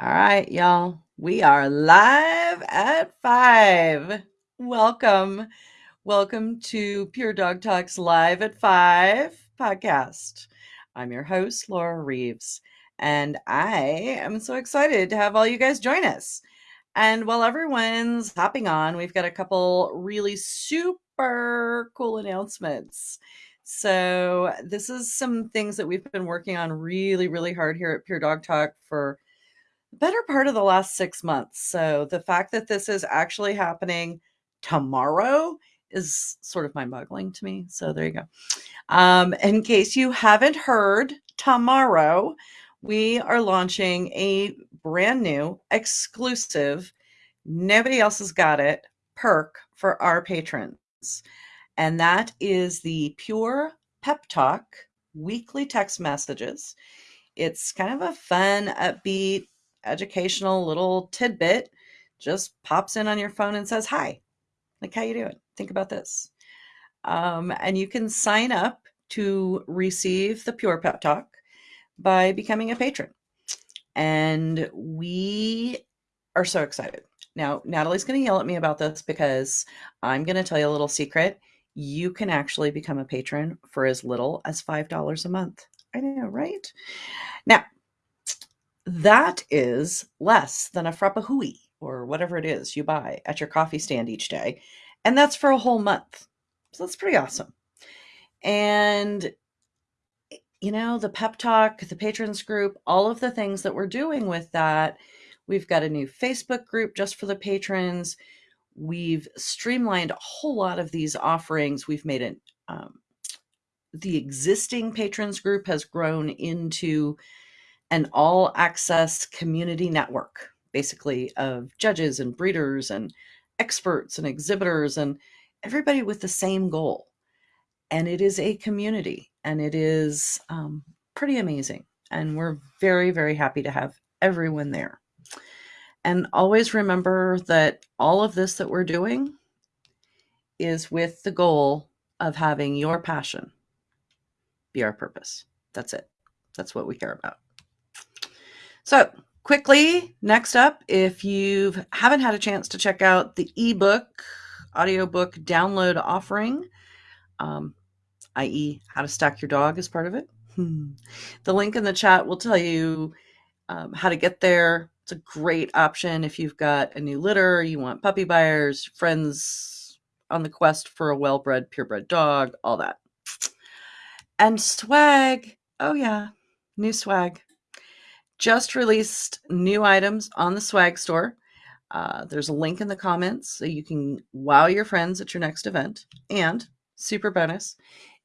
All right, y'all. We are live at five. Welcome. Welcome to Pure Dog Talks Live at Five podcast. I'm your host, Laura Reeves, and I am so excited to have all you guys join us. And while everyone's hopping on, we've got a couple really super cool announcements. So, this is some things that we've been working on really, really hard here at Pure Dog Talk for better part of the last six months. So the fact that this is actually happening tomorrow is sort of mind boggling to me. So there you go. Um, in case you haven't heard, tomorrow we are launching a brand new exclusive, nobody else has got it, perk for our patrons. And that is the Pure Pep Talk weekly text messages. It's kind of a fun, upbeat, educational little tidbit just pops in on your phone and says hi like how you doing? Think about this. Um, and you can sign up to receive the pure pep talk by becoming a patron. And we are so excited. Now natalie's going to yell at me about this because i'm going to tell you a little secret. You can actually become a patron for as little as five dollars a month. I know right? Now that is less than a frappahui or whatever it is you buy at your coffee stand each day. And that's for a whole month. So that's pretty awesome. And, you know, the pep talk, the patrons group, all of the things that we're doing with that. We've got a new Facebook group just for the patrons. We've streamlined a whole lot of these offerings. We've made it, um, the existing patrons group has grown into an all access community network, basically, of judges and breeders and experts and exhibitors and everybody with the same goal. And it is a community and it is um, pretty amazing. And we're very, very happy to have everyone there. And always remember that all of this that we're doing is with the goal of having your passion be our purpose. That's it. That's what we care about. So, quickly, next up, if you haven't had a chance to check out the ebook, audiobook download offering, um, i.e., how to stack your dog as part of it, the link in the chat will tell you um, how to get there. It's a great option if you've got a new litter, you want puppy buyers, friends on the quest for a well bred, purebred dog, all that. And swag. Oh, yeah, new swag just released new items on the swag store. Uh, there's a link in the comments so you can wow your friends at your next event. And super bonus,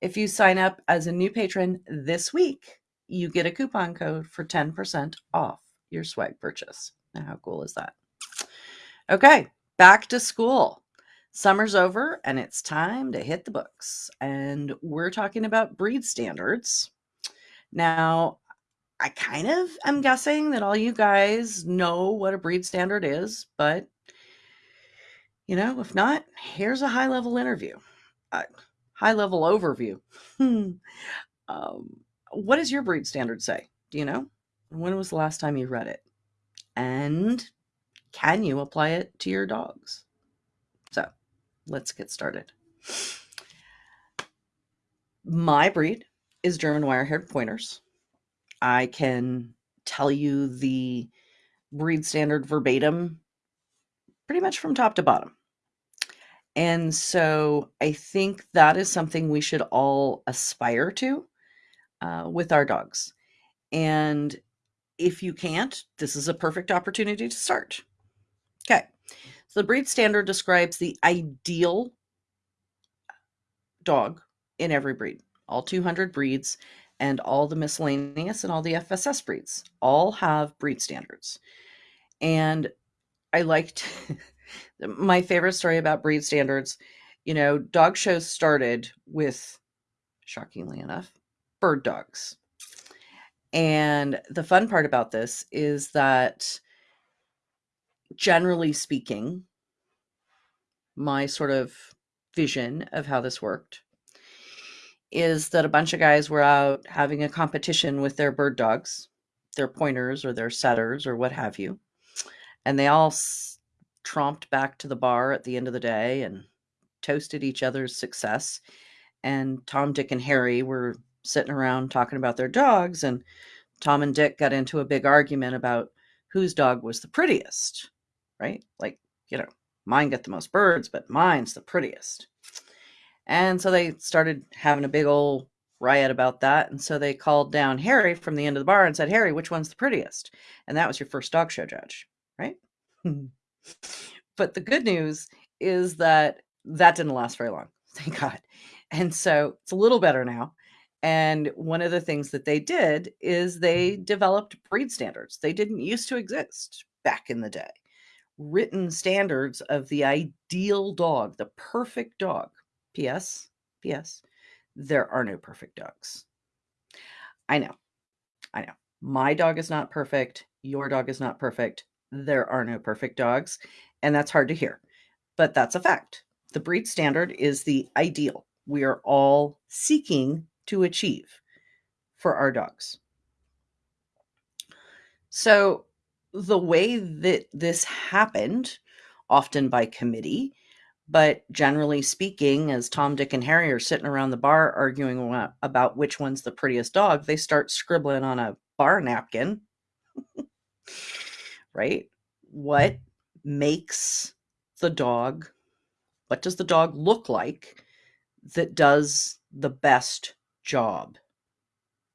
if you sign up as a new patron this week, you get a coupon code for 10% off your swag purchase. Now, how cool is that? Okay, back to school. Summer's over and it's time to hit the books. And we're talking about breed standards. Now, I kind of am guessing that all you guys know what a breed standard is, but you know, if not, here's a high level interview, a high level overview. um, what does your breed standard say? Do you know? When was the last time you read it? And can you apply it to your dogs? So let's get started. My breed is German wire haired pointers. I can tell you the breed standard verbatim pretty much from top to bottom. And so I think that is something we should all aspire to uh, with our dogs. And if you can't, this is a perfect opportunity to start. Okay. So the breed standard describes the ideal dog in every breed, all 200 breeds, and all the miscellaneous and all the FSS breeds all have breed standards. And I liked my favorite story about breed standards. You know, dog shows started with, shockingly enough, bird dogs. And the fun part about this is that, generally speaking, my sort of vision of how this worked is that a bunch of guys were out having a competition with their bird dogs their pointers or their setters or what have you. And they all s- tromped back to the bar at the end of the day and toasted each other's success. And Tom, Dick, and Harry were sitting around talking about their dogs. And Tom and Dick got into a big argument about whose dog was the prettiest, right? Like, you know, mine get the most birds, but mine's the prettiest. And so they started having a big old riot about that. And so they called down Harry from the end of the bar and said, Harry, which one's the prettiest? And that was your first dog show judge, right? Hmm. but the good news is that that didn't last very long. Thank God. And so it's a little better now. And one of the things that they did is they hmm. developed breed standards. They didn't used to exist back in the day. Written standards of the ideal dog, the perfect dog. P.S. P.S. There are no perfect dogs. I know. I know. My dog is not perfect. Your dog is not perfect. There are no perfect dogs. And that's hard to hear, but that's a fact. The breed standard is the ideal we are all seeking to achieve for our dogs. So, the way that this happened, often by committee, but generally speaking, as Tom, Dick, and Harry are sitting around the bar arguing about which one's the prettiest dog, they start scribbling on a bar napkin. right? What mm. makes the dog, what does the dog look like that does the best job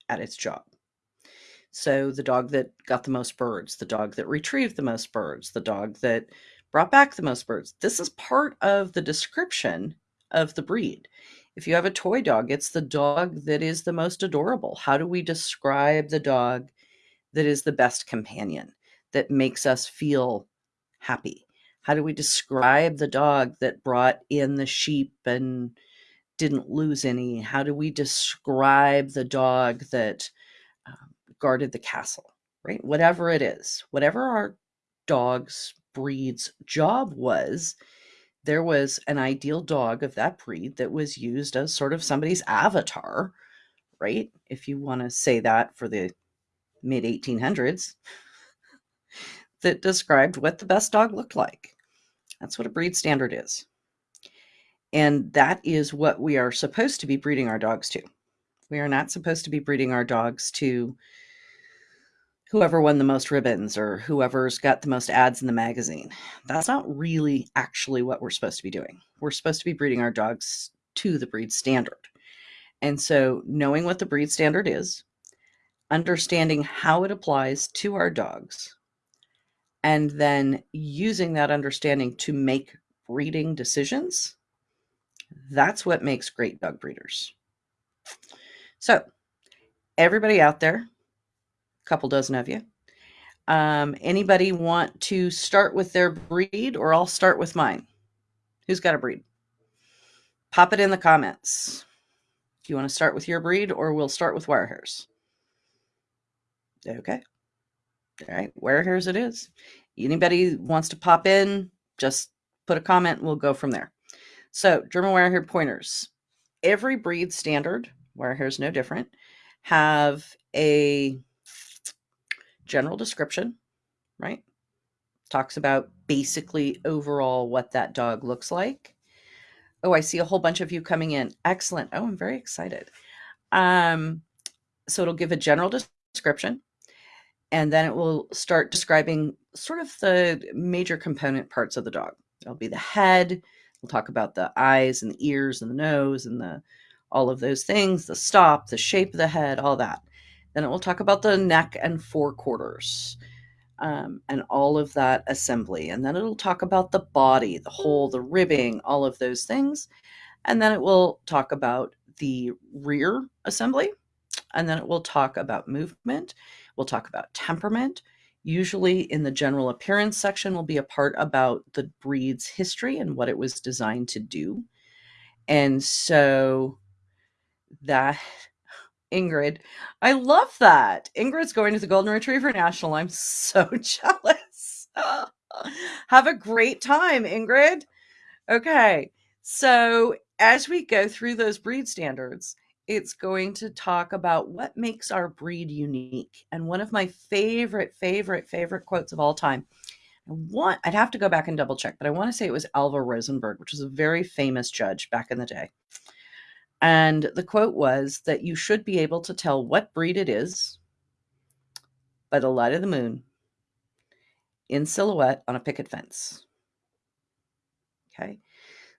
at its job? So the dog that got the most birds, the dog that retrieved the most birds, the dog that brought back the most birds. This is part of the description of the breed. If you have a toy dog, it's the dog that is the most adorable. How do we describe the dog that is the best companion, that makes us feel happy? How do we describe the dog that brought in the sheep and didn't lose any? How do we describe the dog that um, guarded the castle, right? Whatever it is, whatever our dog's breed's job was, there was an ideal dog of that breed that was used as sort of somebody's avatar, right? If you want to say that for the mid 1800s, that described what the best dog looked like. That's what a breed standard is. And that is what we are supposed to be breeding our dogs to. We are not supposed to be breeding our dogs to whoever won the most ribbons or whoever's got the most ads in the magazine. That's not really actually what we're supposed to be doing. We're supposed to be breeding our dogs to the breed standard. And so, knowing what the breed standard is, understanding how it applies to our dogs, and then using that understanding to make breeding decisions, that's what makes great dog breeders. So, everybody out there, couple dozen of you. Um, anybody want to start with their breed, or I'll start with mine? Who's got a breed? Pop it in the comments. Do you want to start with your breed, or we'll start with wire hairs? Okay. All right, wire hairs it is. Anybody wants to pop in, just put a comment. We'll go from there. So, German wire hair pointers. Every breed standard, wire hairs no different, have a general description, right? Talks about basically overall what that dog looks like. Oh, I see a whole bunch of you coming in. Excellent. Oh, I'm very excited. Um, so it'll give a general description and then it will start describing sort of the major component parts of the dog. It'll be the head. We'll talk about the eyes and the ears and the nose and the all of those things, the stop, the shape of the head, all that. Then it will talk about the neck and forequarters um, and all of that assembly. And then it'll talk about the body, the whole, the ribbing, all of those things. And then it will talk about the rear assembly. And then it will talk about movement. We'll talk about temperament. Usually, in the general appearance section, will be a part about the breed's history and what it was designed to do. And so that Ingrid. I love that. Ingrid's going to the Golden Retriever National. I'm so jealous. Have a great time, Ingrid. Okay. So, as we go through those breed standards, it's going to talk about what makes our breed unique. And one of my favorite, favorite, favorite quotes of all time. I want, I'd have to go back and double check, but I want to say it was Alva Rosenberg, which was a very famous judge back in the day. And the quote was that you should be able to tell what breed it is by the light of the moon in silhouette on a picket fence. Okay.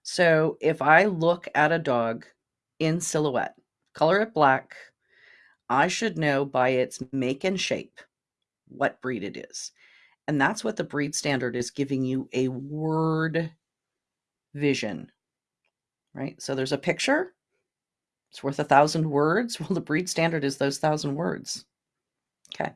So if I look at a dog in silhouette, color it black, I should know by its make and shape what breed it is. And that's what the breed standard is giving you a word vision, right? So there's a picture, it's worth a thousand words. Well, the breed standard is those thousand words. Okay.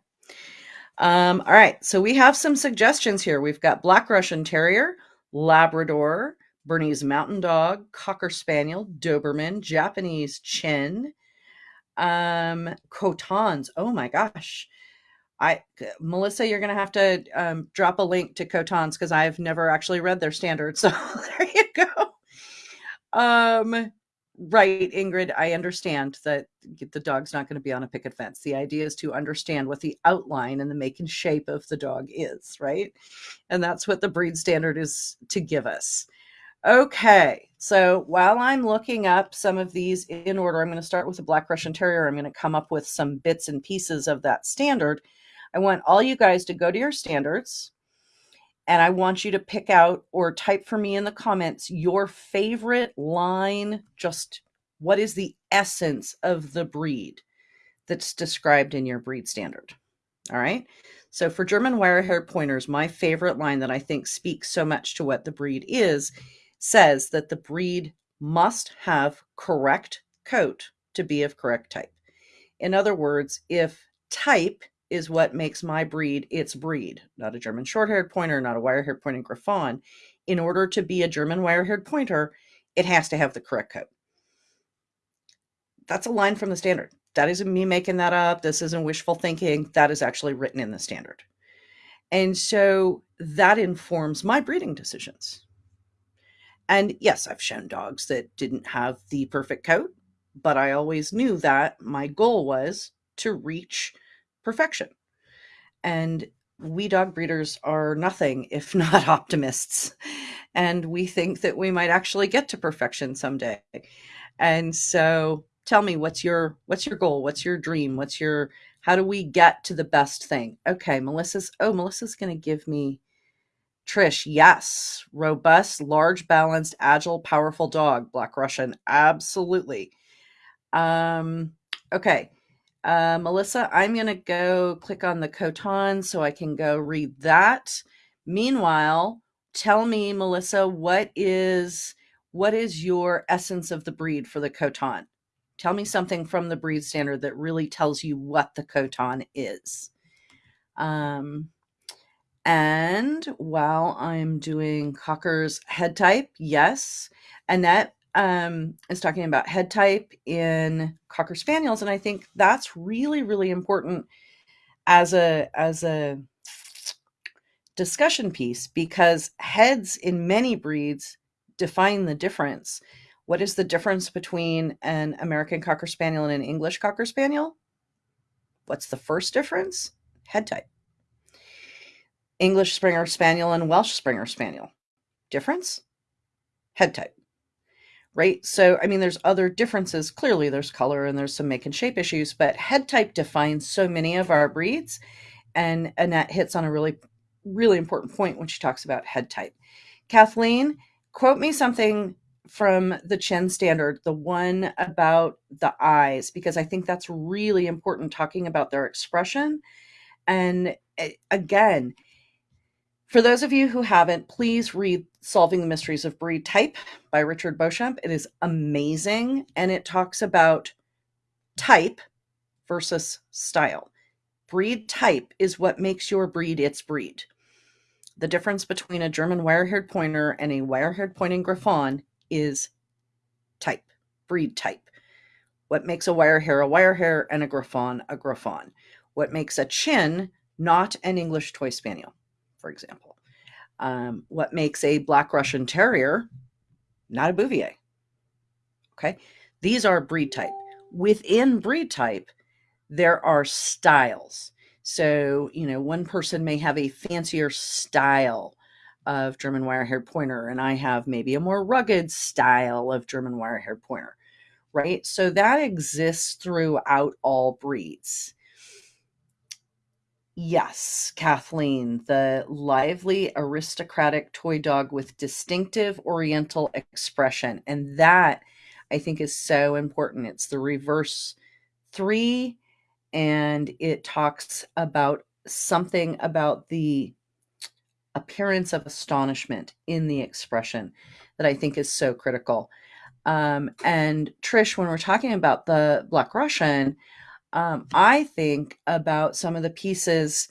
Um, all right, so we have some suggestions here. We've got Black Russian Terrier, Labrador, Bernese Mountain Dog, Cocker Spaniel, Doberman, Japanese Chin, um, Cotons. Oh my gosh. I Melissa, you're gonna have to um, drop a link to Cotons because I've never actually read their standards. So there you go. Um, Right, Ingrid, I understand that the dog's not going to be on a picket fence. The idea is to understand what the outline and the make and shape of the dog is, right? And that's what the breed standard is to give us. Okay, so while I'm looking up some of these in order, I'm going to start with the Black Russian Terrier. I'm going to come up with some bits and pieces of that standard. I want all you guys to go to your standards and I want you to pick out or type for me in the comments your favorite line, just what is the essence of the breed that's described in your breed standard. All right. So for German wire haired pointers, my favorite line that I think speaks so much to what the breed is says that the breed must have correct coat to be of correct type. In other words, if type is what makes my breed its breed, not a German short haired pointer, not a wire haired pointing Griffon. In order to be a German wire haired pointer, it has to have the correct coat. That's a line from the standard. That isn't me making that up. This isn't wishful thinking. That is actually written in the standard. And so that informs my breeding decisions. And yes, I've shown dogs that didn't have the perfect coat, but I always knew that my goal was to reach perfection. And we dog breeders are nothing if not optimists. And we think that we might actually get to perfection someday. And so tell me what's your what's your goal? What's your dream? What's your how do we get to the best thing? Okay, Melissa's oh, Melissa's gonna give me Trish, yes. Robust, large, balanced, agile, powerful dog. Black Russian. Absolutely. Um, okay. Uh, Melissa, I'm going to go click on the Coton so I can go read that. Meanwhile, tell me, Melissa, what is what is your essence of the breed for the Coton? Tell me something from the breed standard that really tells you what the Coton is. Um, and while I'm doing Cocker's head type, yes, Annette um, is talking about head type in cocker spaniels, and I think that's really really important as a as a discussion piece because heads in many breeds define the difference. What is the difference between an American Cocker Spaniel and an English Cocker Spaniel? What's the first difference? Head type. English Springer Spaniel and Welsh Springer Spaniel. Difference? Head type right? So, I mean, there's other differences. Clearly, there's color and there's some make and shape issues, but head type defines so many of our breeds. And Annette hits on a really, really important point when she talks about head type. Kathleen, quote me something from the Chin standard, the one about the eyes, because I think that's really important talking about their expression. And eh, again, for those of you who haven't, please read Solving the Mysteries of Breed Type by Richard Beauchamp. It is amazing and it talks about type versus style. Breed type is what makes your breed its breed. The difference between a German wire-haired pointer and a wire-haired pointing Griffon is type, breed type. What makes a wire hair a wire hair and a Griffon a Griffon? What makes a chin not an English toy spaniel? For example. Um, what makes a Black Russian Terrier not a Bouvier? Okay, these are breed type. within breed type, there are styles. So, you know, one person may have a fancier style of German wire haired pointer, and I have maybe a more rugged style of German wire haired pointer, right? So that exists throughout all breeds. Yes, Kathleen, the lively aristocratic toy dog with distinctive oriental expression. And that I think is so important. It's the reverse three, and it talks about something about the appearance of astonishment in the expression that I think is so critical. Um, and Trish, when we're talking about the Black Russian, um, I think about some of the pieces,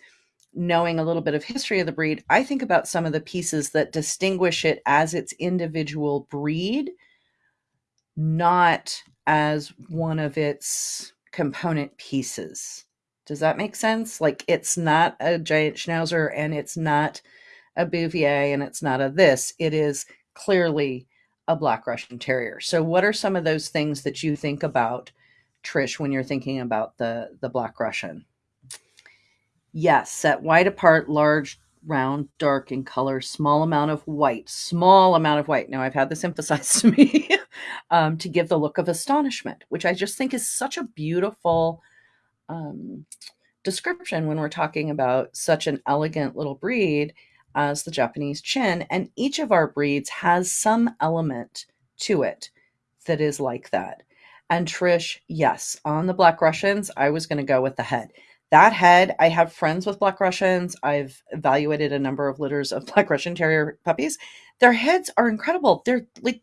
knowing a little bit of history of the breed, I think about some of the pieces that distinguish it as its individual breed, not as one of its component pieces. Does that make sense? Like it's not a giant schnauzer and it's not a Bouvier and it's not a this. It is clearly a Black Russian Terrier. So, what are some of those things that you think about, Trish, when you're thinking about the the Black Russian? Yes, set wide apart, large, round, dark in color, small amount of white, small amount of white. Now, I've had this emphasized to me um, to give the look of astonishment, which I just think is such a beautiful um, description when we're talking about such an elegant little breed as the Japanese chin. And each of our breeds has some element to it that is like that. And Trish, yes, on the Black Russians, I was going to go with the head. That head, I have friends with Black Russians. I've evaluated a number of litters of Black Russian Terrier puppies. Their heads are incredible. They're like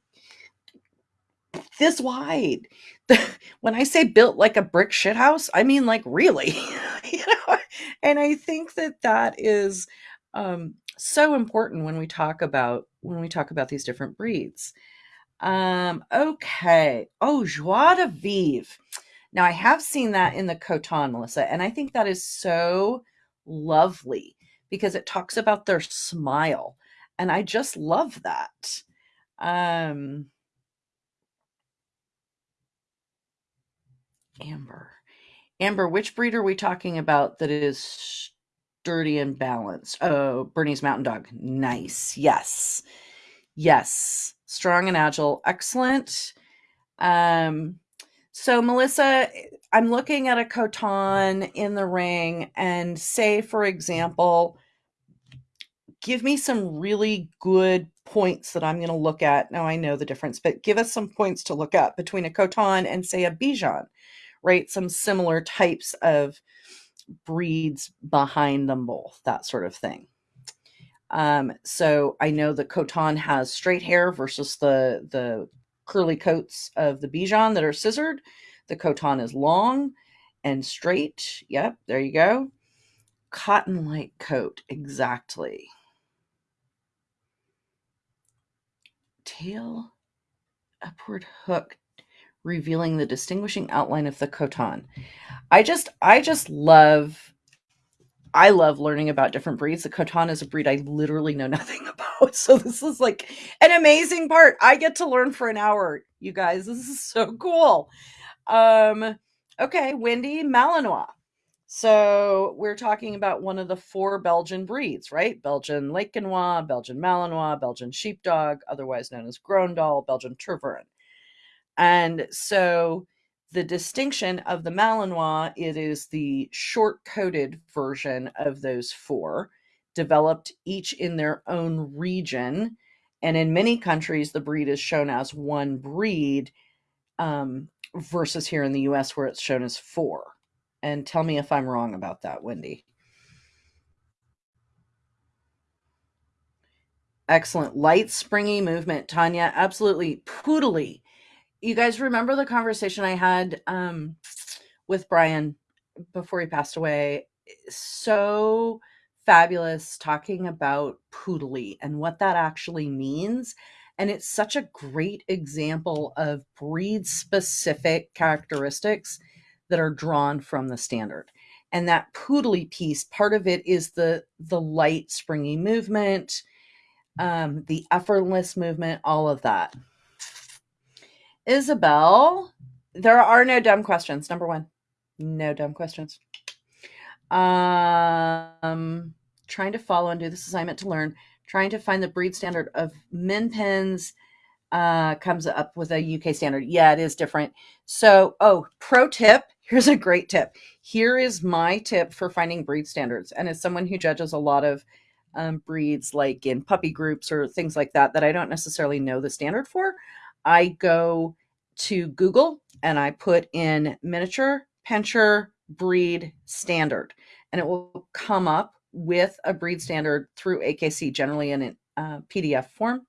this wide. when I say built like a brick shithouse, I mean like really. you know? And I think that that is um, so important when we talk about when we talk about these different breeds. Um, okay. Oh, joie de vivre. Now I have seen that in the Coton, Melissa, and I think that is so lovely because it talks about their smile. And I just love that. Um Amber. Amber, which breed are we talking about that is sturdy and balanced. Oh, Bernese Mountain Dog. Nice. Yes. Yes. Strong and agile. Excellent. Um, so, Melissa, I'm looking at a Coton in the ring, and say, for example, give me some really good points that I'm going to look at. Now, I know the difference, but give us some points to look at between a Coton and, say, a Bichon, right? Some similar types of breeds behind them both, that sort of thing. Um, so I know the Coton has straight hair versus the the curly coats of the Bichon that are scissored. The Coton is long and straight. Yep, there you go. Cotton like coat, exactly. Tail upward hook revealing the distinguishing outline of the Coton. I just I just love I love learning about different breeds. The Coton is a breed I literally know nothing about. So this is like an amazing part. I get to learn for an hour, you guys. This is so cool. Um okay, Wendy Malinois. So we're talking about one of the four Belgian breeds, right? Belgian Laekenois, Belgian Malinois, Belgian Sheepdog, otherwise known as Groenendael, Belgian Tervuren. And so the distinction of the Malinois, it is the short coated version of those four, developed each in their own region. And in many countries, the breed is shown as one breed um, versus here in the US where it's shown as four. And tell me if I'm wrong about that, Wendy. Excellent. Light, springy movement, Tanya. Absolutely. Poodly you guys remember the conversation I had um, with Brian before he passed away? So fabulous talking about poodly and what that actually means. And it's such a great example of breed specific characteristics that are drawn from the standard. And that poodly piece, part of it is the the light, springy movement, um, the effortless movement, all of that. Isabel, there are no dumb questions. Number one, no dumb questions. Um, trying to follow and do this assignment to learn. Trying to find the breed standard of min pins uh, comes up with a UK standard. Yeah, it is different. So, oh, pro tip. Here's a great tip. Here is my tip for finding breed standards. And as someone who judges a lot of um, breeds, like in puppy groups or things like that, that I don't necessarily know the standard for, I go to Google and I put in miniature pinscher breed standard, and it will come up with a breed standard through AKC, generally in a uh, PDF form.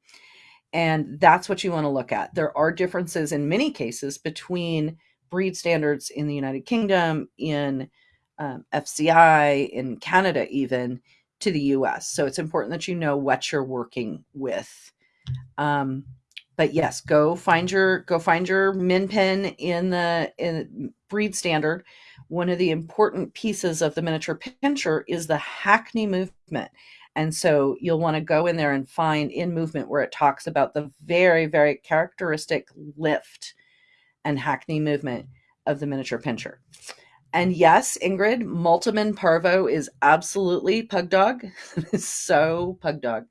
And that's what you want to look at. There are differences in many cases between breed standards in the United Kingdom, in um, FCI, in Canada, even to the US. So it's important that you know what you're working with. Um, but yes, go find your go find your min pin in the in breed standard. One of the important pieces of the miniature pinscher is the hackney movement. And so you'll want to go in there and find in movement where it talks about the very, very characteristic lift and hackney movement of the miniature pinscher. And yes, Ingrid, Multum in Parvo is absolutely pug dog. so pug dog.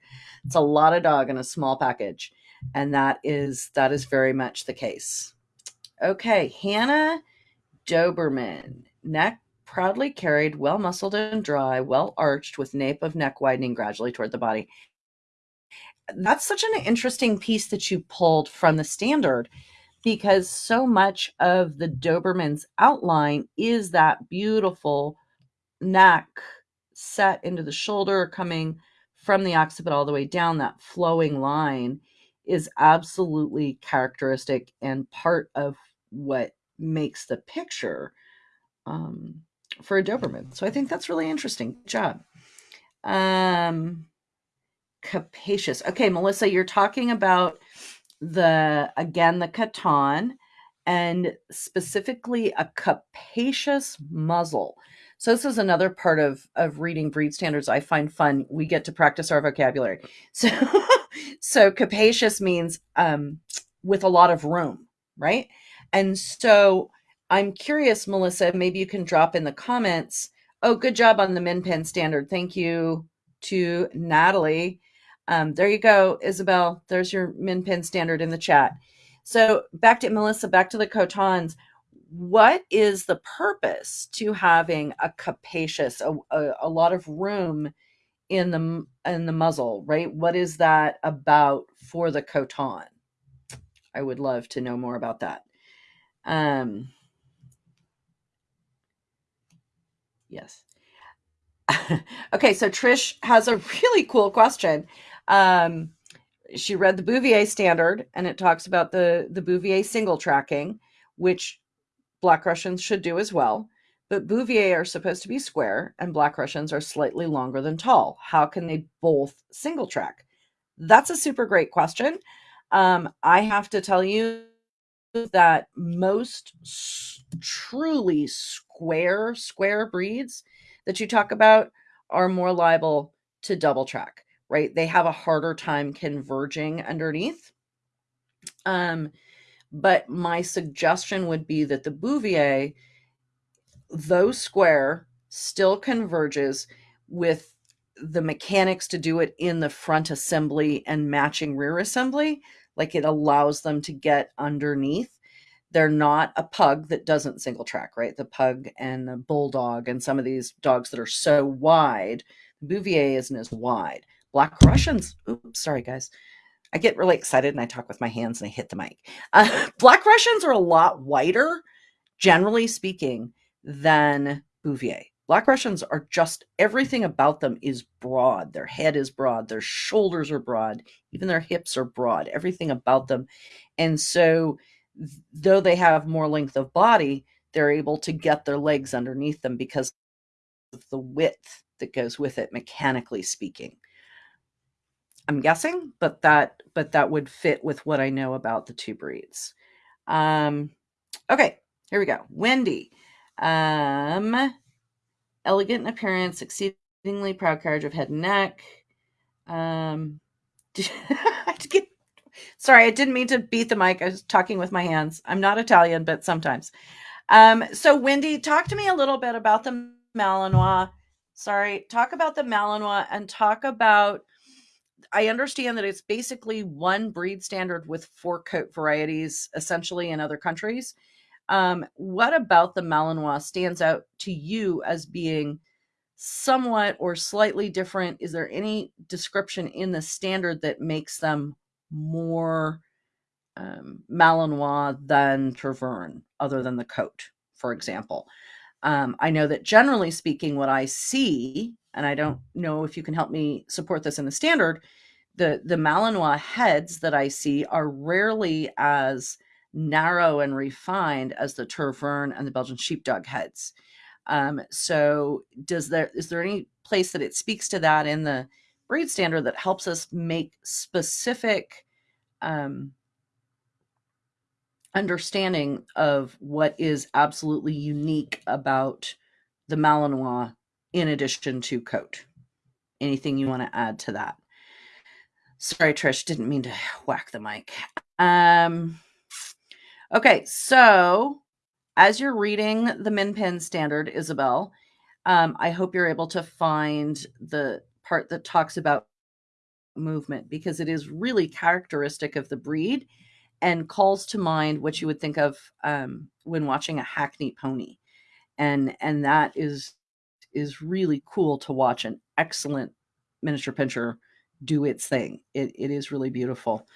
It's a lot of dog in a small package. And that is that is very much the case. Okay, Hannah Doberman, neck proudly carried, well muscled and dry, well arched, with nape of neck widening gradually toward the body. That's such an interesting piece that you pulled from the standard because so much of the Doberman's outline is that beautiful neck set into the shoulder coming from the occiput all the way down that flowing line is absolutely characteristic and part of what makes the picture um, for a Doberman. So I think that's really interesting. Good job. Um, capacious. Okay, Melissa, you're talking about the again the Coton and specifically a capacious muzzle. So this is another part of of reading breed standards I find fun. We get to practice our vocabulary. So so capacious means um with a lot of room, right? And so I'm curious, Melissa, maybe you can drop in the comments. Oh, good job on the min pin standard. Thank you to Natalie. Um, there you go, Isabel. There's your min pin standard in the chat. So back to Melissa, back to the cotons. What is the purpose to having a capacious, a, a, a lot of room in the in the muzzle, right? What is that about for the coton? I would love to know more about that. Um, Yes. okay, so Trish has a really cool question. Um, she read the Bouvier standard and it talks about the, the Bouvier single tracking, which Black Russians should do as well. But Bouvier are supposed to be square and Black Russians are slightly longer than tall. How can they both single track? That's a super great question. Um, I have to tell you that most truly square square breeds that you talk about are more liable to double track right they have a harder time converging underneath um but my suggestion would be that the bouvier though square still converges with the mechanics to do it in the front assembly and matching rear assembly like it allows them to get underneath. They're not a pug that doesn't single track, right? The pug and the bulldog and some of these dogs that are so wide, Bouvier isn't as wide. Black Russians, oops, sorry guys. I get really excited and I talk with my hands and I hit the mic. Uh, Black Russians are a lot wider, generally speaking, than Bouvier. Black Russians are just everything about them is broad. Their head is broad, their shoulders are broad, even their hips are broad, everything about them. And so, though they have more length of body, they're able to get their legs underneath them because of the width that goes with it, mechanically speaking. I'm guessing, but that but that would fit with what I know about the two breeds. Um, okay, here we go. Wendy. Um, elegant in appearance, exceedingly proud carriage of head and neck. Um, get Sorry, I didn't mean to beat the mic. I was talking with my hands. I'm not Italian, but sometimes. Um, so, Wendy, talk to me a little bit about the Malinois. Sorry, talk about the Malinois and talk about. I understand that it's basically one breed standard with four coat varieties, essentially in other countries. Um, what about the Malinois stands out to you as being somewhat or slightly different? Is there any description in the standard that makes them more um, Malinois than Tervuren, other than the coat, for example? Um, I know that generally speaking, what I see, and I don't know if you can help me support this in the standard, the the Malinois heads that I see are rarely as narrow and refined as the Tervuren and the Belgian sheepdog heads. Um, so does there is there any place that it speaks to that in the breed standard that helps us make specific um, understanding of what is absolutely unique about the Malinois in addition to coat? Anything you want to add to that? Sorry, Trish, didn't mean to whack the mic. Um, okay, so as you're reading the Min standard, Isabel, um, I hope you're able to find the part that talks about movement because it is really characteristic of the breed and calls to mind what you would think of um, when watching a hackney pony. And and that is is really cool to watch an excellent miniature pinscher do its thing. It, it is really beautiful.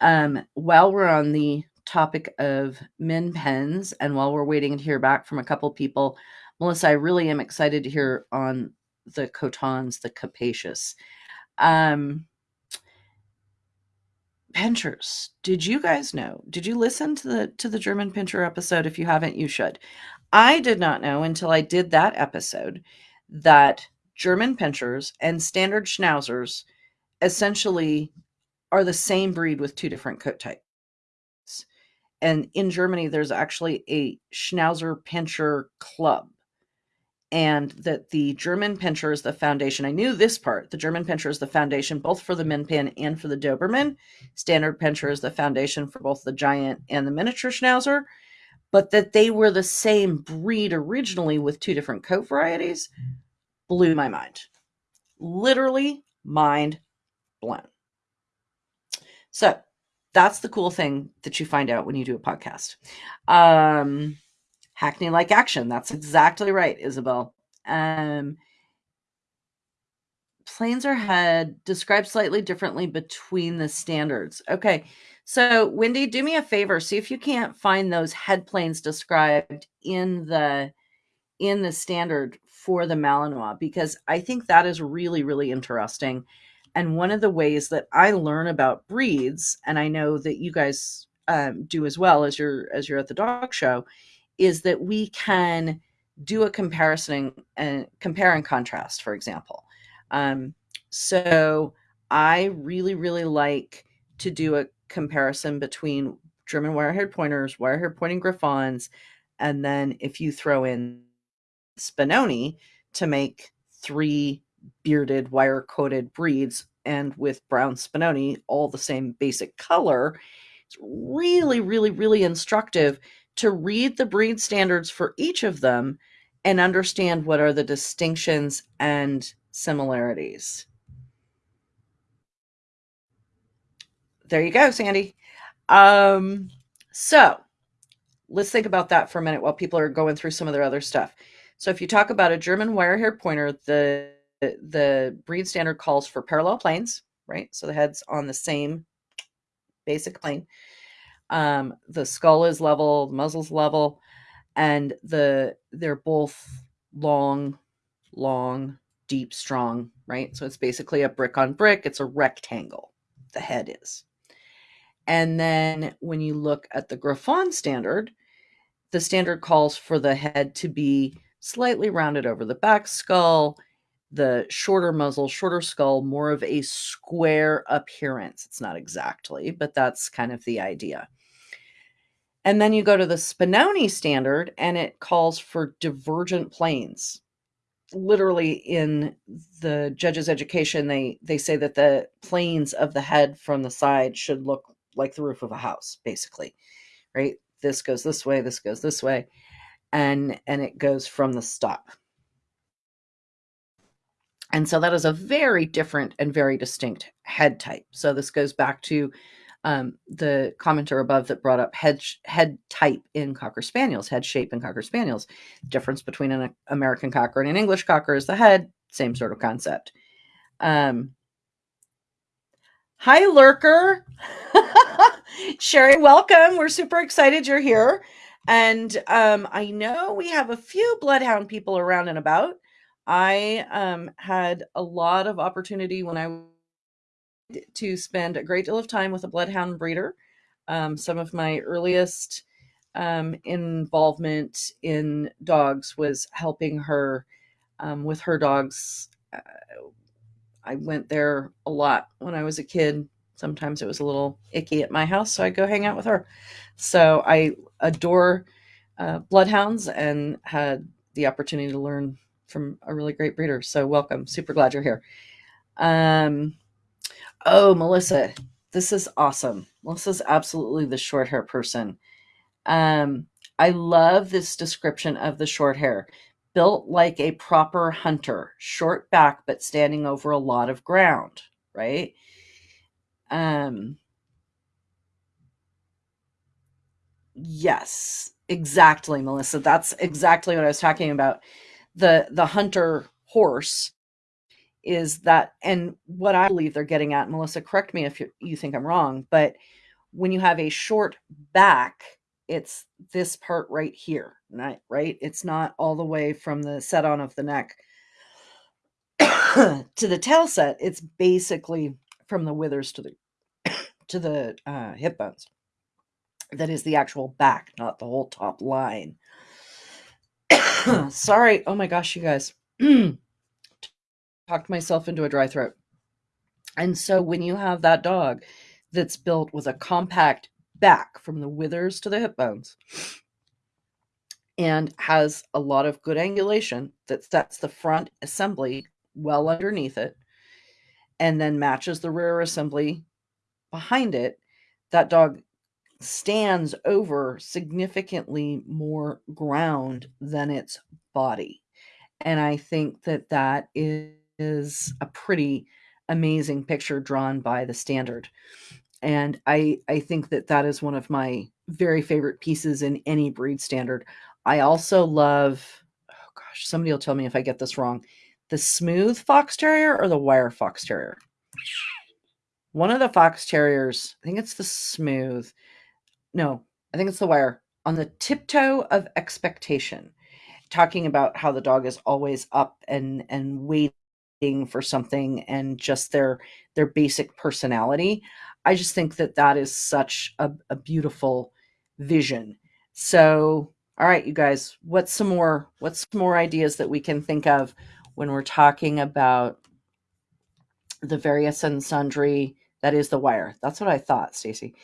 Um, while we're on the topic of min pins, and while we're waiting to hear back from a couple people, Melissa, I really am excited to hear on the Cotons, the capacious. Um, pinschers, did you guys know? Did you listen to the to the German pinscher episode? If you haven't, you should. I did not know until I did that episode that German pinschers and standard schnauzers essentially are the same breed with two different coat types and in Germany, there's actually a Schnauzer Pinscher Club, and that the German Pinscher is the foundation. I knew this part. The German Pinscher is the foundation both for the Min Pin and for the Doberman. Standard Pinscher is the foundation for both the giant and the miniature Schnauzer, but that they were the same breed originally with two different coat varieties blew my mind. Literally mind blown. So that's the cool thing that you find out when you do a podcast. Um, Hackney like action. That's exactly right, Isabel. Um, planes are head described slightly differently between the standards. Okay. So, Wendy, do me a favor. See if you can't find those head planes described in the in the standard for the Malinois because I think that is really really interesting. And one of the ways that I learn about breeds, and I know that you guys um, do as well as you're as you're at the dog show, is that we can do a comparison and compare and contrast, for example. Um, so I really, really like to do a comparison between German wire-haired pointers, wire-haired pointing Griffons, and then if you throw in Spinoni to make three bearded wire coated breeds and with brown spinoni all the same basic color it's really really really instructive to read the breed standards for each of them and understand what are the distinctions and similarities. There you go sandy. Um so let's think about that for a minute while people are going through some of their other stuff. So if you talk about a german wire-haired pointer the the breed standard calls for parallel planes, right? So the head's on the same basic plane. Um, the skull is level, the muzzle's level, and the they're both long, long, deep, strong, right? So it's basically a brick on brick. It's a rectangle. The head is. And then when you look at the Griffon standard, the standard calls for the head to be slightly rounded over the back skull the shorter muzzle, shorter skull, more of a square appearance. It's not exactly, but that's kind of the idea. And then you go to the Spinoni standard and it calls for divergent planes. Literally in the judge's education, they, they say that the planes of the head from the side should look like the roof of a house, basically, right? This goes this way, this goes this way, and and it goes from the stop. And so that is a very different and very distinct head type. So this goes back to um, the commenter above that brought up head head type in cocker spaniels, head shape in cocker spaniels. Difference between an American cocker and an English cocker is the head. Same sort of concept. Um, hi, lurker. Sherry, welcome. We're super excited you're here. And um, I know we have a few bloodhound people around and about. I um, had a lot of opportunity when I to spend a great deal of time with a bloodhound breeder. Um, some of my earliest um, involvement in dogs was helping her um, with her dogs. Uh, I went there a lot when I was a kid. Sometimes it was a little icky at my house, so I'd go hang out with her. So I adore uh, bloodhounds and had the opportunity to learn from a really great breeder. So welcome. Super glad you're here. Um, Oh, Melissa, this is awesome. Melissa's absolutely the short hair person. Um, I love this description of the short hair. Built like a proper hunter, short back, but standing over a lot of ground, right? Um, yes, exactly, Melissa. That's exactly what I was talking about. The the hunter horse is that and what i believe they're getting at melissa correct me if you, you think i'm wrong but when you have a short back it's this part right here right right? It's not all the way from the set on of the neck. To the tail set it's basically from the withers to the to the uh, hip bones. That is the actual back not the whole top line sorry oh my gosh you guys talked myself into a dry throat. And so when you have that dog that's built with a compact back from the withers to the hip bones and has a lot of good angulation that sets the front assembly well underneath it and then matches the rear assembly behind it, that dog stands over significantly more ground than its body. And I think that that is a pretty amazing picture drawn by the standard. And I, I think that that is one of my very favorite pieces in any breed standard. I also love, oh gosh, somebody will tell me if I get this wrong, the smooth fox terrier or the wire fox terrier. One of the fox terriers, I think it's the smooth. No, I think it's the wire. On the tiptoe of expectation talking about how the dog is always up and and waiting for something and just their their basic personality i just think that that is such a, a beautiful vision. So all right you guys what's some more what's some more ideas that we can think of when we're talking about the various and sundry that is the wire. That's what i thought stacy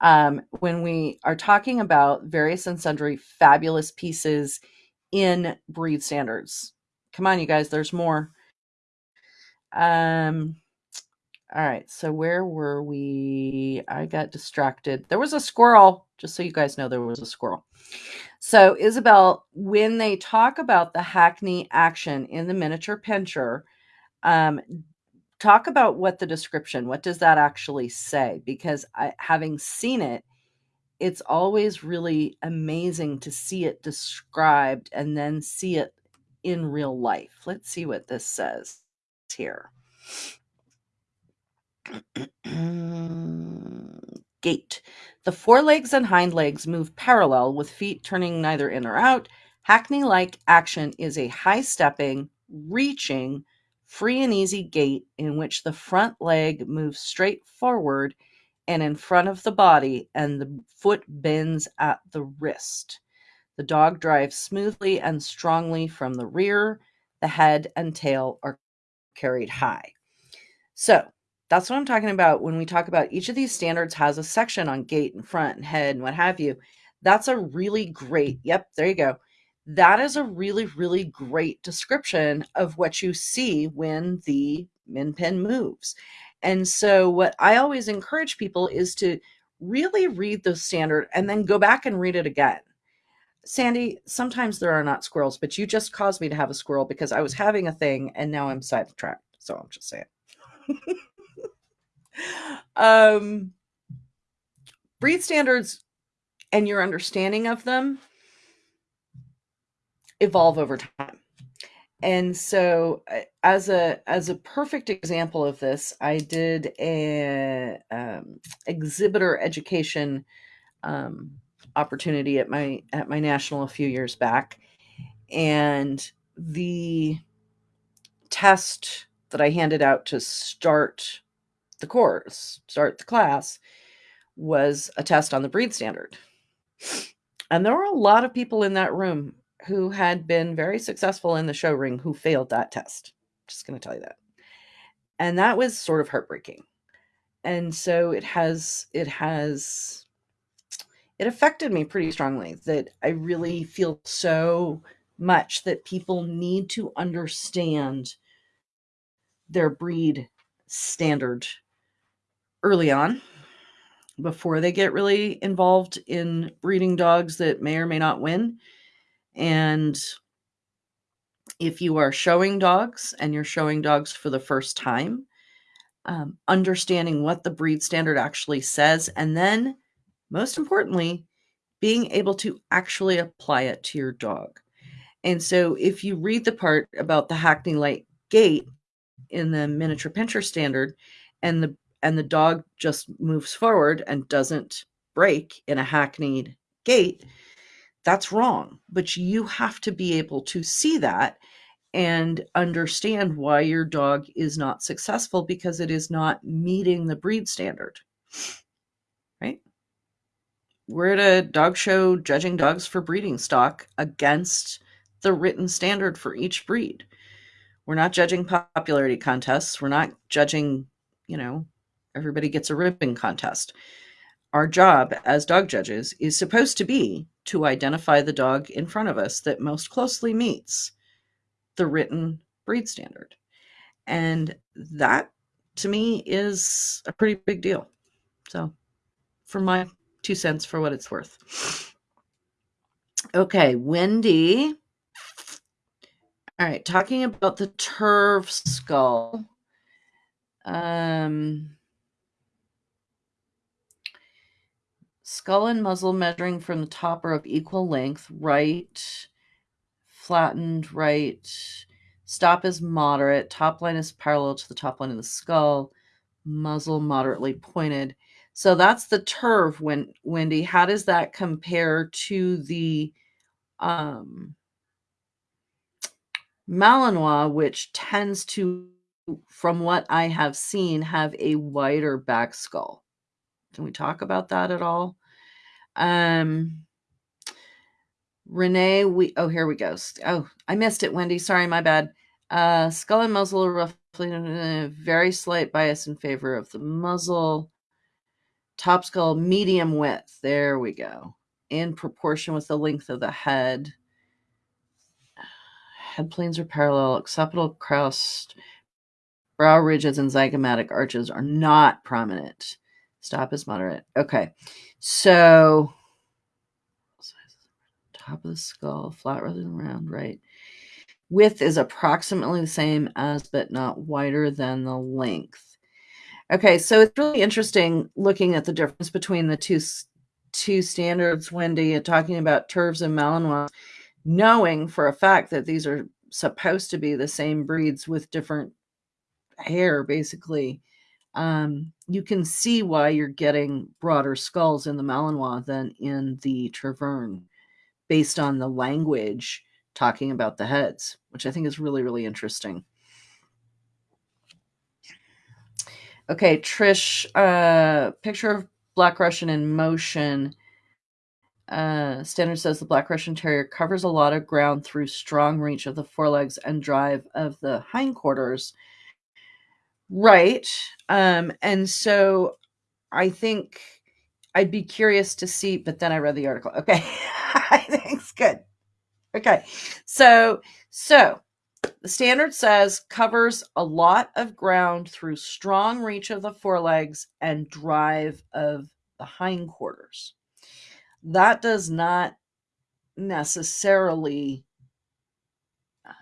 um, when we are talking about various and sundry fabulous pieces in breed standards come on you guys there's more um, all right, so where were we? I got distracted. There was a squirrel, just so you guys know there was a squirrel. So, Isabel, when they talk about the Hackney action in the miniature pinscher, um, talk about what the description, what does that actually say? Because I, having seen it, it's always really amazing to see it described and then see it in real life. Let's see what this says here. Gait. The forelegs and hind legs move parallel with feet turning neither in or out. Hackney like action is a high stepping, reaching, free and easy gait in which the front leg moves straight forward and in front of the body, and the foot bends at the wrist. The dog drives smoothly and strongly from the rear. The head and tail are carried high. So that's what I'm talking about when we talk about each of these standards has a section on gait and front and head and what have you. That's a really great, yep, there you go. That is a really, really great description of what you see when the min pin moves. And so, what I always encourage people is to really read the standard and then go back and read it again. Sandy, sometimes there are not squirrels, but you just caused me to have a squirrel because I was having a thing and now I'm sidetracked. So I'm just saying. um, breed standards and your understanding of them evolve over time. And so uh, as a as a perfect example of this i did a um, exhibitor education um, opportunity at my at my national a few years back. And the test that i handed out to start the course start the class was a test on the breed standard. And there were a lot of people in that room who had been very successful in the show ring who failed that test. Just going to tell you that. And that was sort of heartbreaking. And so it has, it has, it affected me pretty strongly that I really feel so much that people need to understand their breed standard early on before they get really involved in breeding dogs that may or may not win and if you are showing dogs and you're showing dogs for the first time, um, understanding what the breed standard actually says, and then most importantly, being able to actually apply it to your dog. And so if you read the part about the Hackney like gait in the miniature pinscher standard and the and the dog just moves forward and doesn't break in a hackneyed gait, that's wrong. But you have to be able to see that and understand why your dog is not successful because it is not meeting the breed standard. Right? We're at a dog show judging dogs for breeding stock against the written standard for each breed. We're not judging popularity contests. We're not judging, you know, everybody gets a ribbon contest. Our job as dog judges is supposed to be to identify the dog in front of us that most closely meets the written breed standard. And that to me is a pretty big deal. So, for my two cents for what it's worth. Okay, Wendy. All right, talking about the Terv skull. Um, Skull and muzzle measuring from the top are of equal length, right, flattened, right. Stop is moderate. Top line is parallel to the top line of the skull. Muzzle moderately pointed. So that's the Terv, when Wendy. How does that compare to the um, Malinois, which tends to, from what I have seen, have a wider back skull? Can we talk about that at all? Um, Renee, we oh here we go. Oh, I missed it, Wendy. Sorry, my bad. Uh, skull and muzzle are roughly very slight bias in favor of the muzzle. Top skull medium width. There we go. In proportion with the length of the head. Head planes are parallel. Occipital crest, brow ridges, and zygomatic arches are not prominent. Stop is moderate. Okay. So top of the skull, flat rather than round, right? Width is approximately the same as, but not wider than the length. Okay, so it's really interesting looking at the difference between the two two standards, Wendy, and talking about Tervs and Malinois, knowing for a fact that these are supposed to be the same breeds with different hair, basically um, you can see why you're getting broader skulls in the Malinois than in the Tervuren based on the language talking about the heads, which I think is really, really interesting. Okay, Trish, uh, picture of Black Russian in motion. Uh, Standard says the Black Russian Terrier covers a lot of ground through strong reach of the forelegs and drive of the hindquarters Right. Um, and so I think I'd be curious to see, but then I read the article. Okay. I think it's good. Okay. So, so the standard says covers a lot of ground through strong reach of the forelegs and drive of the hindquarters. That does not necessarily uh,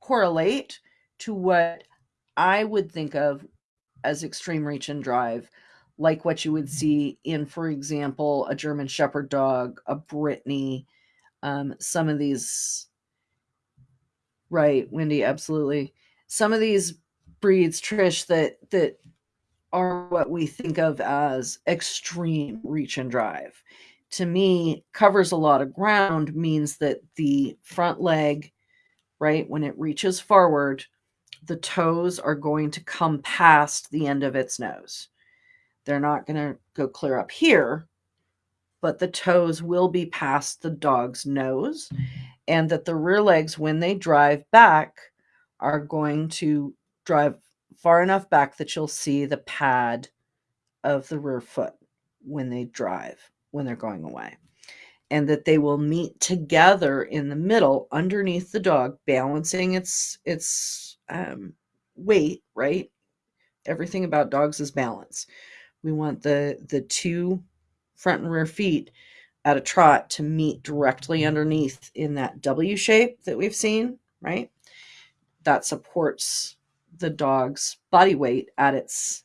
correlate to what I would think of as extreme reach and drive, like what you would see in, for example, a German Shepherd dog, a Brittany, um, some of these. Right, Wendy, absolutely. Some of these breeds, Trish, that that are what we think of as extreme reach and drive. To me, covers a lot of ground means that the front leg, right, when it reaches forward, the toes are going to come past the end of its nose. They're not going to go clear up here, but the toes will be past the dog's nose, and that the rear legs, when they drive back, are going to drive far enough back that you'll see the pad of the rear foot when they drive, when they're going away. And that they will meet together in the middle underneath the dog, balancing its its um, weight, right? Everything about dogs is balance. We want the the two front and rear feet at a trot to meet directly underneath in that W shape that we've seen, right? That supports the dog's body weight at its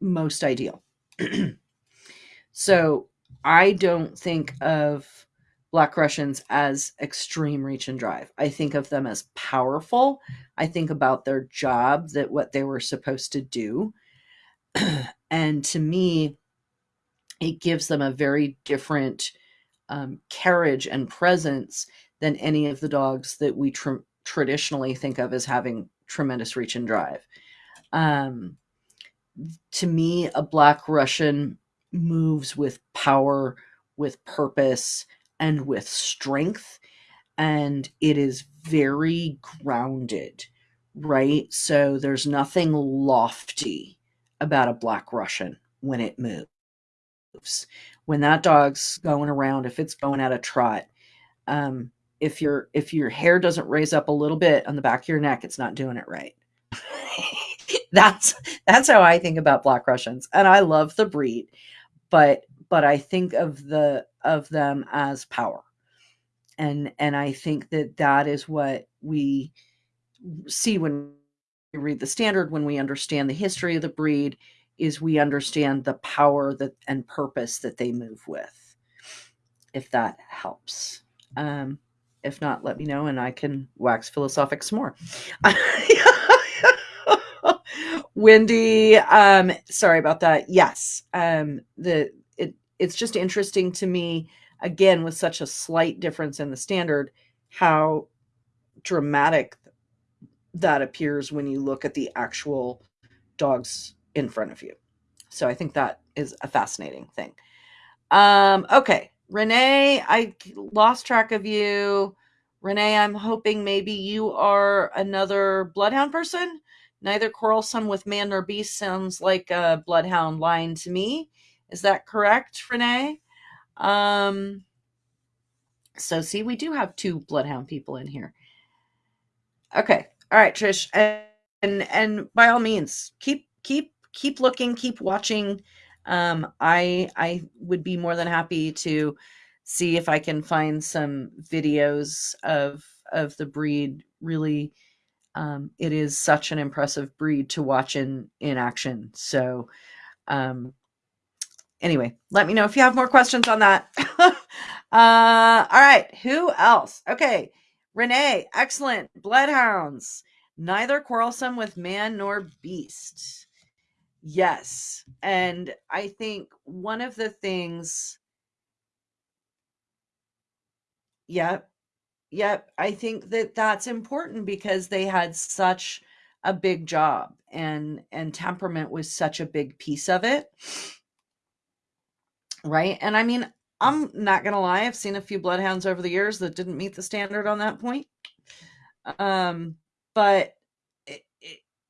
most ideal. so I don't think of Black Russians as extreme reach and drive. I think of them as powerful. I think about their job, that what they were supposed to do. and to me, it gives them a very different um, carriage and presence than any of the dogs that we tr- traditionally think of as having tremendous reach and drive. Um, to me, a Black Russian moves with power, with purpose, and with strength. And it is very grounded, right? So there's nothing lofty about a Black Russian when it moves. When that dog's going around, if it's going at a trot, um, if your if your hair doesn't raise up a little bit on the back of your neck, it's not doing it right. that's that's how I think about black Russians. And I love the breed, but but I think of the of them as power. And and I think that that is what we see when we read the standard when we understand the history of the breed is we understand the power that and purpose that they move with if that helps um if not, let me know and I can wax philosophic some more. Wendy, um, sorry about that. Yes, um, the it's just interesting to me again with such a slight difference in the standard how dramatic that appears when you look at the actual dogs in front of you. So I think that is a fascinating thing. Um, okay, Renee, I lost track of you. Renee, I'm hoping maybe you are another bloodhound person. Neither quarrelsome with man nor beast sounds like a bloodhound line to me. Is that correct, Renee? Um, so see, we do have two bloodhound people in here. Okay. All right, Trish. And and, and by all means, keep keep keep looking, keep watching um, I I would be more than happy to see if I can find some videos of of the breed. Really, um, it is such an impressive breed to watch in in action. So, um, anyway, let me know if you have more questions on that. uh, all right, who else? Okay, Renee, excellent. Bloodhounds, neither quarrelsome with man nor beast. Yes. And I think one of the things Yep. Yep. I think that that's important because they had such a big job and and temperament was such a big piece of it. Right? And I mean, I'm not going to lie, I've seen a few bloodhounds over the years that didn't meet the standard on that point. Um but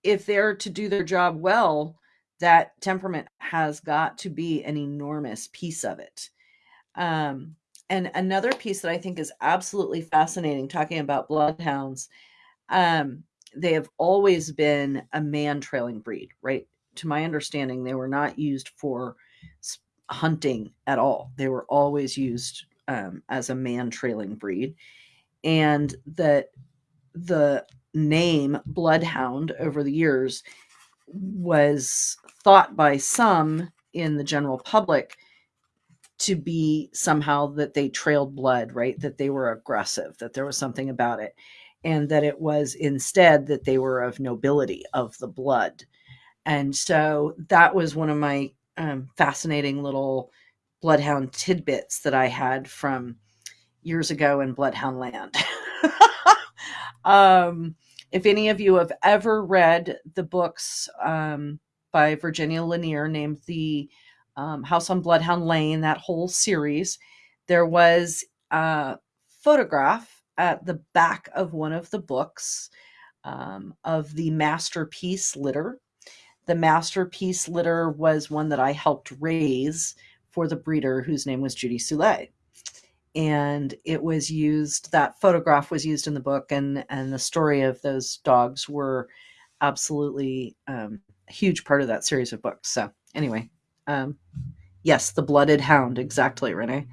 if they're to do their job well, that temperament has got to be an enormous piece of it. Um, and another piece that I think is absolutely fascinating, talking about bloodhounds, um, they have always been a man trailing breed, right? To my understanding, they were not used for hunting at all. They were always used um, as a man trailing breed. And that the name Bloodhound over the years was thought by some in the general public to be somehow that they trailed blood, right? That they were aggressive, that there was something about it, and that it was instead that they were of nobility, of the blood. And so that was one of my um, fascinating little bloodhound tidbits that I had from years ago in Bloodhound Land. um, if any of you have ever read the books um, by Virginia Lanier named The um, House on Bloodhound Lane, that whole series, there was a photograph at the back of one of the books um, of the masterpiece litter. The masterpiece litter was one that I helped raise for the breeder whose name was Judy Soule and it was used that photograph was used in the book and and the story of those dogs were absolutely um, a huge part of that series of books. So anyway um, yes the blooded hound exactly renee.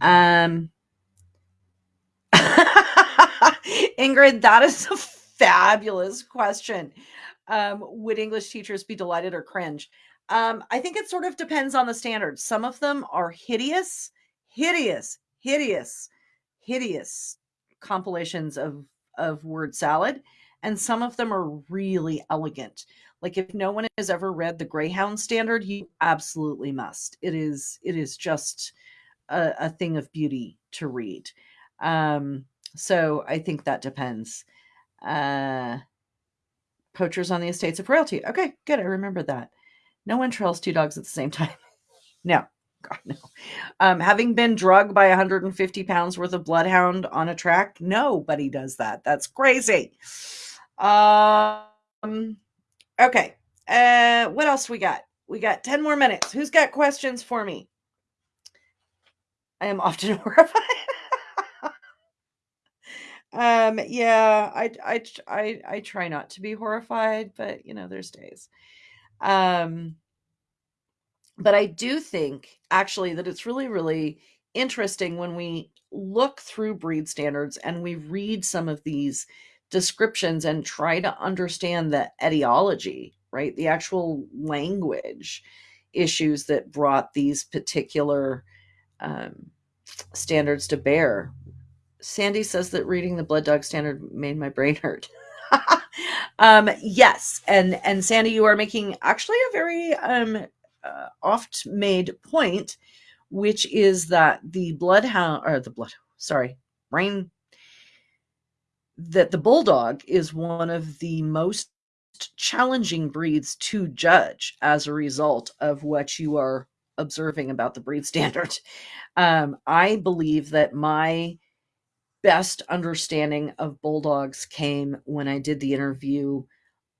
Um ingrid that is a fabulous question um, would english teachers be delighted or cringe um, i think it sort of depends on the standards some of them are hideous hideous hideous, hideous compilations of of word salad, and some of them are really elegant. Like if no one has ever read the Greyhound Standard, you absolutely must. It is it is just a, a thing of beauty to read. Um, so I think that depends. Uh, poachers on the estates of royalty. Okay, good. I remember that. No one trails two dogs at the same time. no, God, no. Um, having been drugged by 150 pounds worth of bloodhound on a track, nobody does that. That's crazy. Um, okay. Uh, what else we got? We got 10 more minutes. Who's got questions for me? I am often horrified. Um, yeah, I, I, I, I try not to be horrified, but you know, there's days. Um, but I do think actually that it's really, really interesting when we look through breed standards and we read some of these descriptions and try to understand the etiology, right? The actual language issues that brought these particular um, standards to bear. Sandy says that reading the blood dog standard made my brain hurt. um, yes, and and Sandy, you are making actually a very um, uh, oft made point, which is that the bloodhound or the blood, sorry, brain, that the bulldog is one of the most challenging breeds to judge as a result of what you are observing about the breed standard. Um, I believe that my best understanding of bulldogs came when I did the interview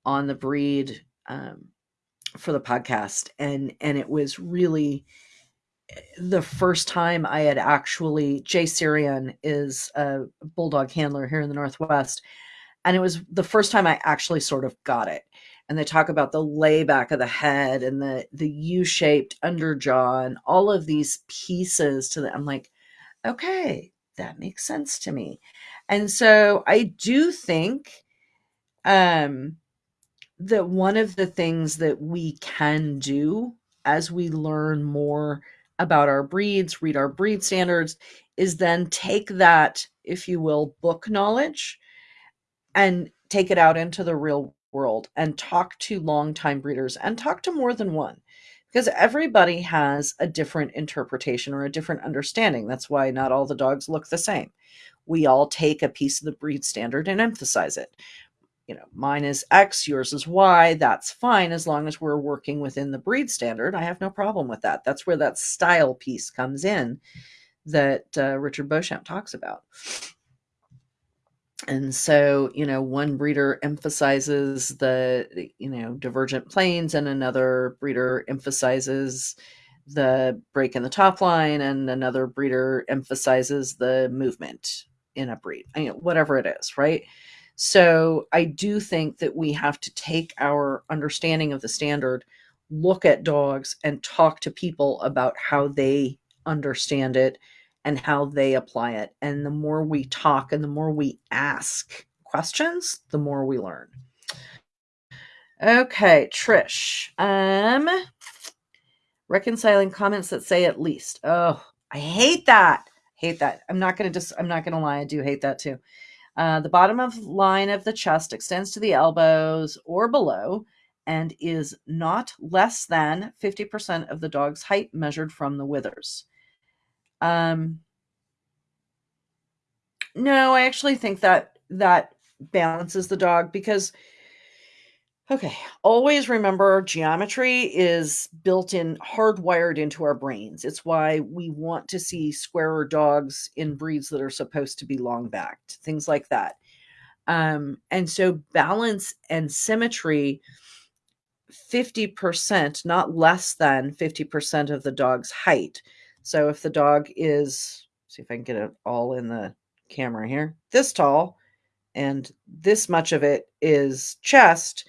on the breed um, for the podcast and and it was really eh, the first time I had actually Jay Syrian is a bulldog handler here in the Northwest. And it was the first time I actually sort of got it. And they talk about the layback of the head and the the U-shaped underjaw and all of these pieces to the I'm like, okay, that makes sense to me. And so I do think um that one of the things that we can do as we learn more about our breeds, read our breed standards, is then take that, if you will, book knowledge and take it out into the real world and talk to longtime breeders and talk to more than one because everybody has a different interpretation or a different understanding. That's why not all the dogs look the same. We all take a piece of the breed standard and emphasize it you know, mine is X, yours is Y. That's fine as long as we're working within the breed standard. I have no problem with that. That's where that style piece comes in that uh, Richard Beauchamp talks about. And so, you know, one breeder emphasizes the, you know, divergent planes, and another breeder emphasizes the break in the top line, and another breeder emphasizes the movement in a breed, you know, whatever it is, right? So I do think that we have to take our understanding of the standard, look at dogs and talk to people about how they understand it and how they apply it. And the more we talk and the more we ask questions, the more we learn. Okay, Trish. Um reconciling comments that say at least. Oh, I hate that. Hate that. I'm not going to just I'm not to lie, I do hate that too. Uh, the bottom of line of the chest extends to the elbows or below and is not less than 50% of the dog's height measured from the withers. Um, no, I actually think that that balances the dog because okay, always remember geometry is built in hardwired into our brains. It's why we want to see squarer dogs in breeds that are supposed to be long backed, things like that. Um, and so balance and symmetry 50%, not less than 50% of the dog's height. So if the dog is, see if I can get it all in the camera here, this tall, and this much of it is chest,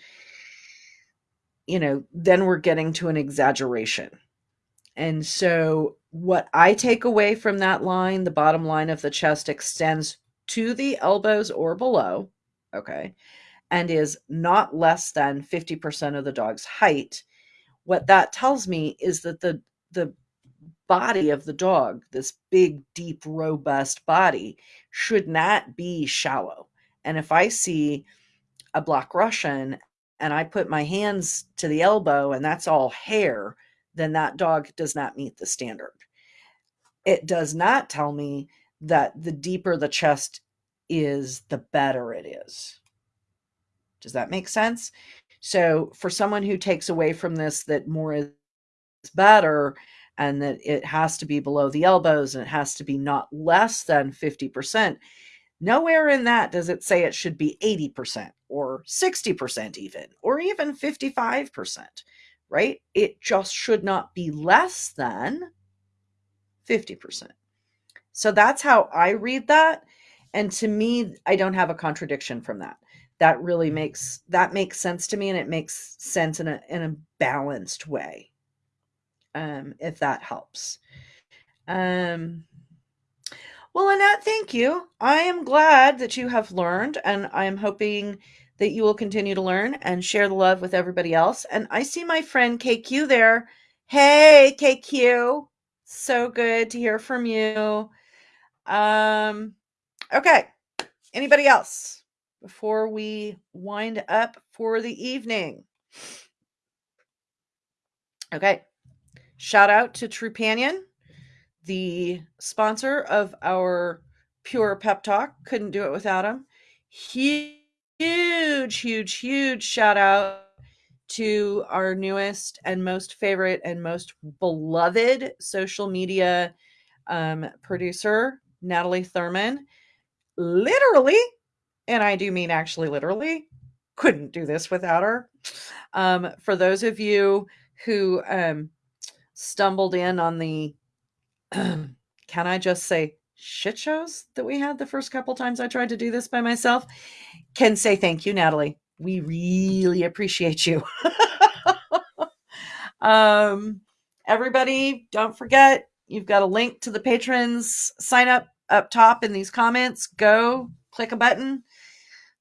you know, then we're getting to an exaggeration. And so what I take away from that line, the bottom line of the chest extends to the elbows or below. Okay and is not less than 50% of the dog's height, what that tells me is that the the body of the dog, this big, deep, robust body, should not be shallow. And if I see a black Russian and I put my hands to the elbow and that's all hair, then that dog does not meet the standard. It does not tell me that the deeper the chest is, the better it is. Does that make sense? So for someone who takes away from this that more is better and that it has to be below the elbows and it has to be not less than 50%, nowhere in that does it say it should be 80% or 60% even, or even 55%, right? It just should not be less than 50%. So that's how I read that. And to me, I don't have a contradiction from that that really makes that makes sense to me and it makes sense in a in a balanced way um if that helps. Um well annette thank you. I am glad that you have learned and i am hoping that you will continue to learn and share the love with everybody else. And i see my friend kq there. Hey kq so good to hear from you. Um okay. Anybody else before we wind up for the evening. Okay. Shout out to Trupanion, the sponsor of our Pure Pep Talk. Couldn't do it without him. Huge, huge, huge shout out to our newest and most favorite and most beloved social media um, producer, Natalie Thurman. Literally and I do mean actually literally, couldn't do this without her. Um, for those of you who um, stumbled in on the, can I just say, shit shows that we had the first couple times I tried to do this by myself, can say thank you, Natalie. We really appreciate you. um, everybody, don't forget, you've got a link to the patrons sign up up top in these comments. Go click a button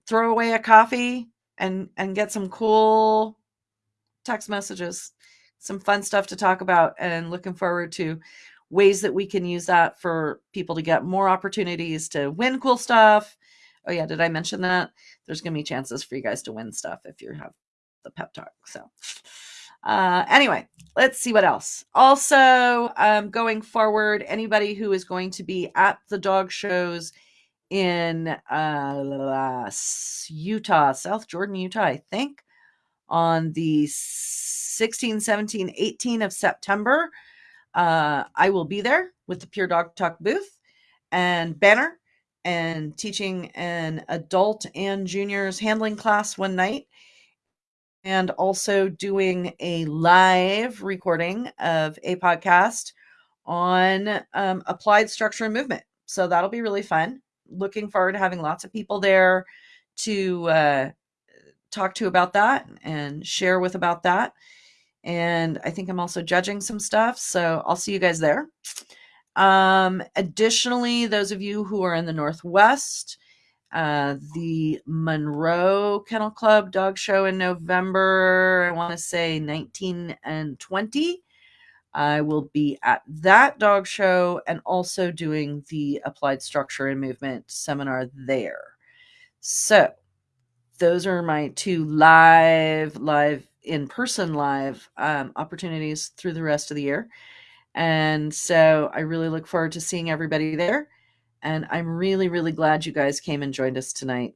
throw away a coffee and and get some cool text messages some fun stuff to talk about and looking forward to ways that we can use that for people to get more opportunities to win cool stuff. Oh yeah did i mention that? There's going to be chances for you guys to win stuff if you have the pep talk so. Uh anyway let's see what else. Also um going forward anybody who is going to be at the dog shows in uh, Utah, South Jordan, Utah, I think, on the 16, 17, 18 of September. Uh, I will be there with the Pure Dog Talk booth and banner and teaching an adult and juniors handling class one night and also doing a live recording of a podcast on um, applied structure and movement. So that'll be really fun looking forward to having lots of people there to uh, talk to about that and share with about that. and I think I'm also judging some stuff. So I'll see you guys there. Um, additionally, those of you who are in the Northwest, uh, the Monroe Kennel Club dog show in November, I want to say 19 and 20. I will be at that dog show and also doing the applied structure and movement seminar there. So, those are my two live, live in person live um, opportunities through the rest of the year. And so I really look forward to seeing everybody there. And I'm really, really glad you guys came and joined us tonight.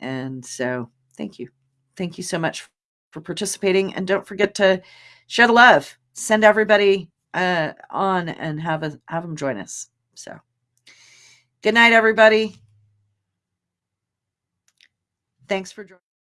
And so thank you. Thank you so much for participating. And don't forget to share the love. Send everybody uh, on and have a, have them join us. So good night, everybody. Thanks for joining.